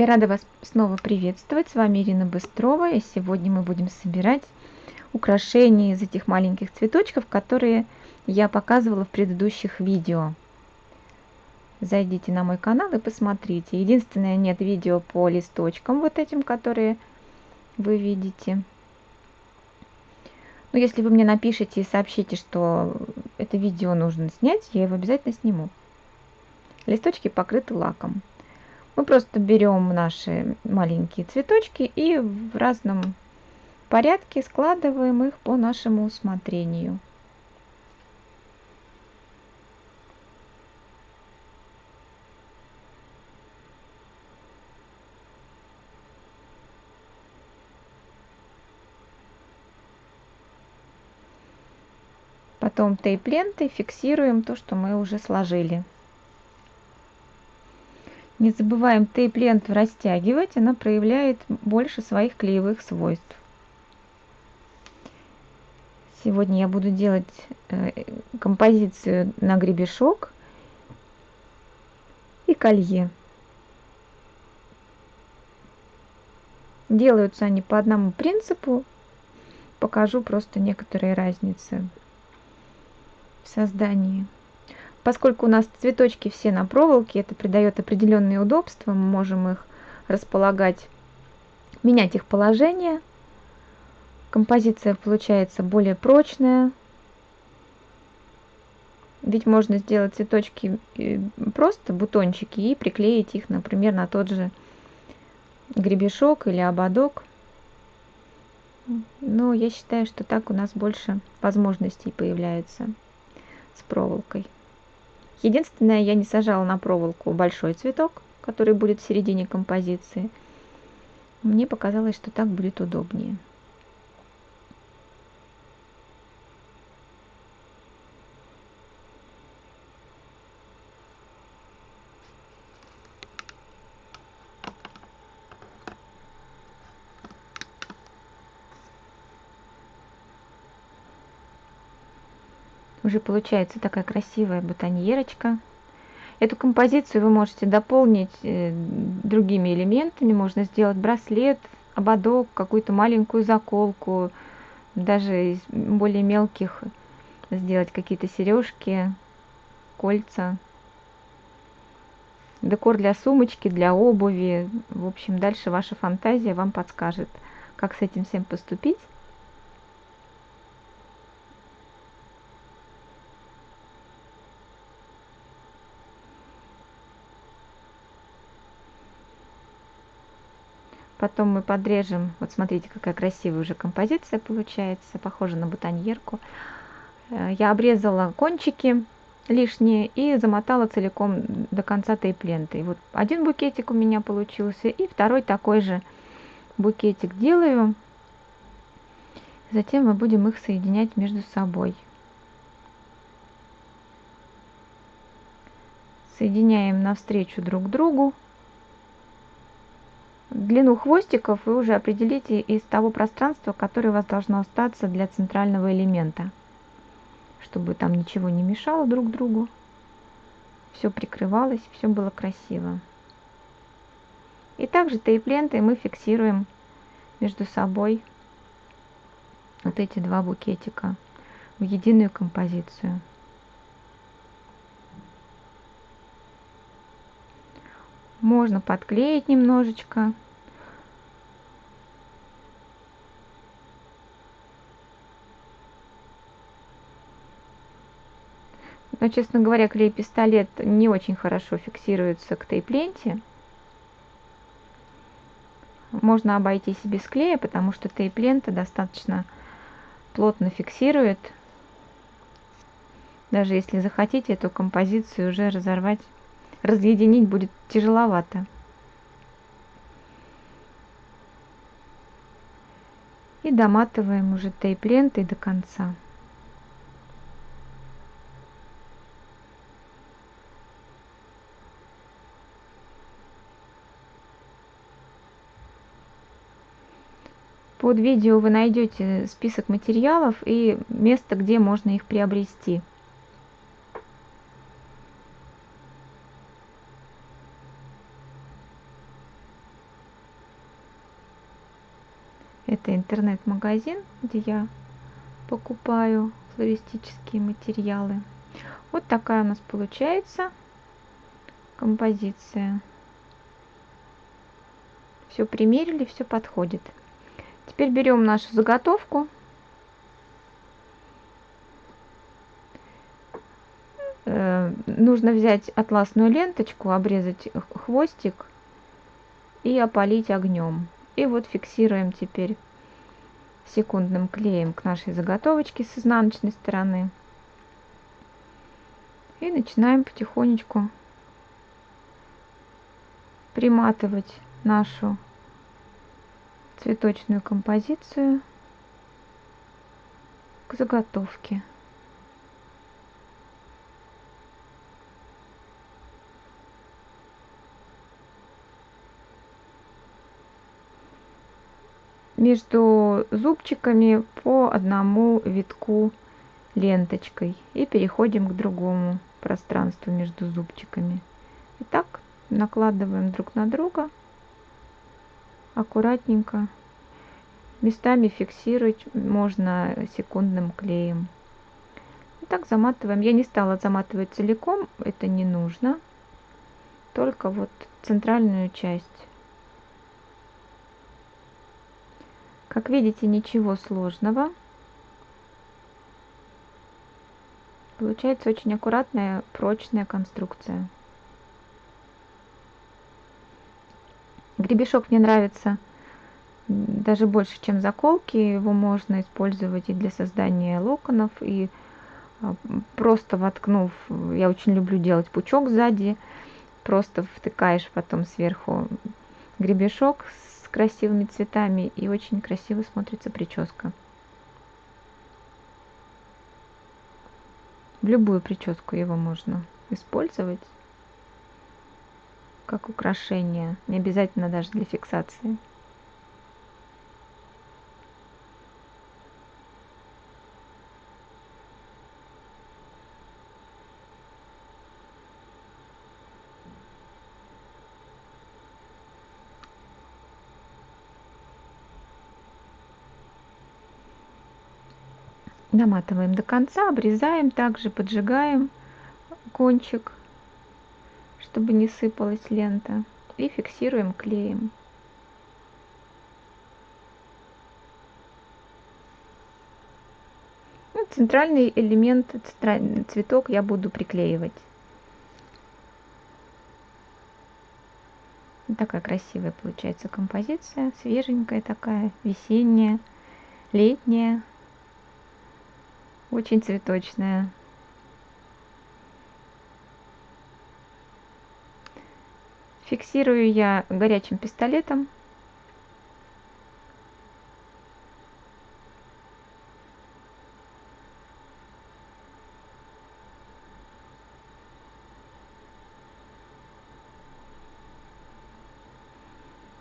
Я рада вас снова приветствовать. С вами Ирина Быстрова. И сегодня мы будем собирать украшения из этих маленьких цветочков, которые я показывала в предыдущих видео. Зайдите на мой канал и посмотрите. Единственное, нет видео по листочкам вот этим, которые вы видите. Но если вы мне напишите и сообщите, что это видео нужно снять, я его обязательно сниму. Листочки покрыты лаком. Мы просто берем наши маленькие цветочки и в разном порядке складываем их по нашему усмотрению. Потом тейп-лентой фиксируем то, что мы уже сложили. Не забываем тейп-ленту растягивать, она проявляет больше своих клеевых свойств. Сегодня я буду делать э, композицию на гребешок и колье. Делаются они по одному принципу. Покажу просто некоторые разницы в создании. Поскольку у нас цветочки все на проволоке, это придает определенные удобства, мы можем их располагать, менять их положение. Композиция получается более прочная. Ведь можно сделать цветочки э, просто, бутончики, и приклеить их, например, на тот же гребешок или ободок. Но я считаю, что так у нас больше возможностей появляется с проволокой. Единственное, я не сажала на проволоку большой цветок, который будет в середине композиции. Мне показалось, что так будет удобнее. Уже получается такая красивая бутоньерочка. Эту композицию вы можете дополнить э, другими элементами. Можно сделать браслет, ободок, какую-то маленькую заколку, даже из более мелких сделать какие-то сережки, кольца. Декор для сумочки, для обуви. В общем, дальше ваша фантазия вам подскажет, как с этим всем поступить. Потом мы подрежем, вот смотрите, какая красивая уже композиция получается, похожа на бутоньерку. Э, я обрезала кончики лишние и замотала целиком до конца тейп-лентой. Вот один букетик у меня получился, и второй такой же букетик делаю. Затем мы будем их соединять между собой. Соединяем навстречу друг другу. Длину хвостиков вы уже определите из того пространства, которое у вас должно остаться для центрального элемента, чтобы там ничего не мешало друг другу, все прикрывалось, все было красиво. И также тейп-лентой мы фиксируем между собой вот эти два букетика в единую композицию. Можно подклеить немножечко. Но, честно говоря, клей-пистолет не очень хорошо фиксируется к тейп-ленте. Можно обойтись без клея, потому что тейп-лента достаточно плотно фиксирует. Даже если захотите эту композицию уже разорвать разъединить будет тяжеловато. И доматываем уже тейп-лентой до конца. Под видео вы найдете список материалов и место, где можно их приобрести. Это интернет-магазин, где я покупаю флористические материалы. Вот такая у нас получается композиция. Все примерили, все подходит. Теперь берем нашу заготовку. Э, нужно взять атласную ленточку, обрезать хвостик и опалить огнем. И вот фиксируем теперь секундным клеем к нашей заготовочке с изнаночной стороны. И начинаем потихонечку приматывать нашу цветочную композицию к заготовке. между зубчиками по одному витку ленточкой и переходим к другому пространству между зубчиками. Итак, накладываем друг на друга аккуратненько. Местами фиксировать можно секундным клеем. Так заматываем. Я не стала заматывать целиком, это не нужно. Только вот центральную часть. Как видите, ничего сложного. Получается очень аккуратная, прочная конструкция. Гребешок мне нравится даже больше, чем заколки. Его можно использовать и для создания локонов, и а, просто воткнув, я очень люблю делать пучок сзади, просто втыкаешь потом сверху гребешок с красивыми цветами, и очень красиво смотрится прическа. В любую прическу его можно использовать как украшение, не обязательно даже для фиксации. наматываем до конца, обрезаем, также поджигаем кончик чтобы не сыпалась лента. И фиксируем клеем. Ну, центральный элемент, цветок я буду приклеивать. Такая красивая получается композиция, свеженькая такая, весенняя, летняя, очень цветочная. Фиксирую я горячим пистолетом.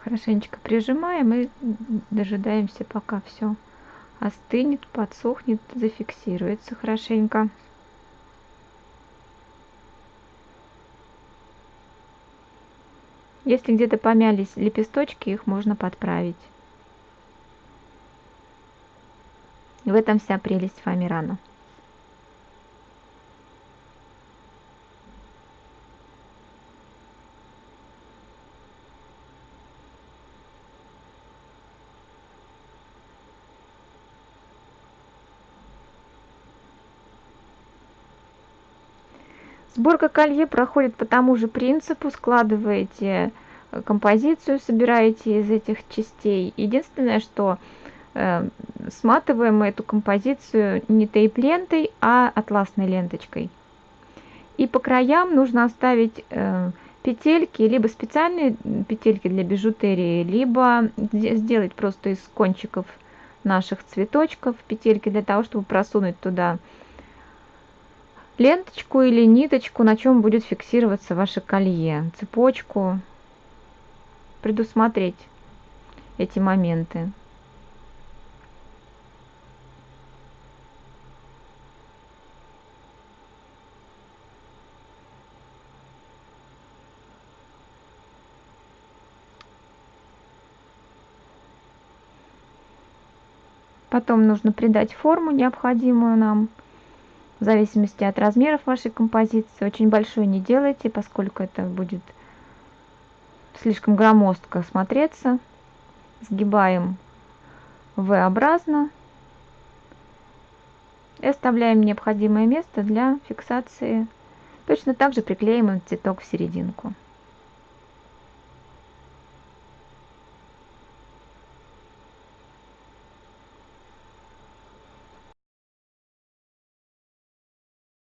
Хорошенечко прижимаем и дожидаемся, пока все остынет, подсохнет, зафиксируется хорошенько. Если где-то помялись лепесточки, их можно подправить. В этом вся прелесть фоамирана. Сборка колье проходит по тому же принципу. Складываете э, композицию, собираете из этих частей. Единственное, что э, сматываем мы эту композицию не тейп-лентой, а атласной ленточкой. И по краям нужно оставить э, петельки, либо специальные петельки для бижутерии, либо сделать просто из кончиков наших цветочков петельки для того, чтобы просунуть туда ленточку или ниточку, на чем будет фиксироваться ваше колье, цепочку, предусмотреть эти моменты. Потом нужно придать форму, необходимую нам, в зависимости от размеров вашей композиции. Очень большой не делайте, поскольку это будет слишком громоздко смотреться. Сгибаем V-образно и оставляем необходимое место для фиксации. Точно так же приклеим цветок в серединку.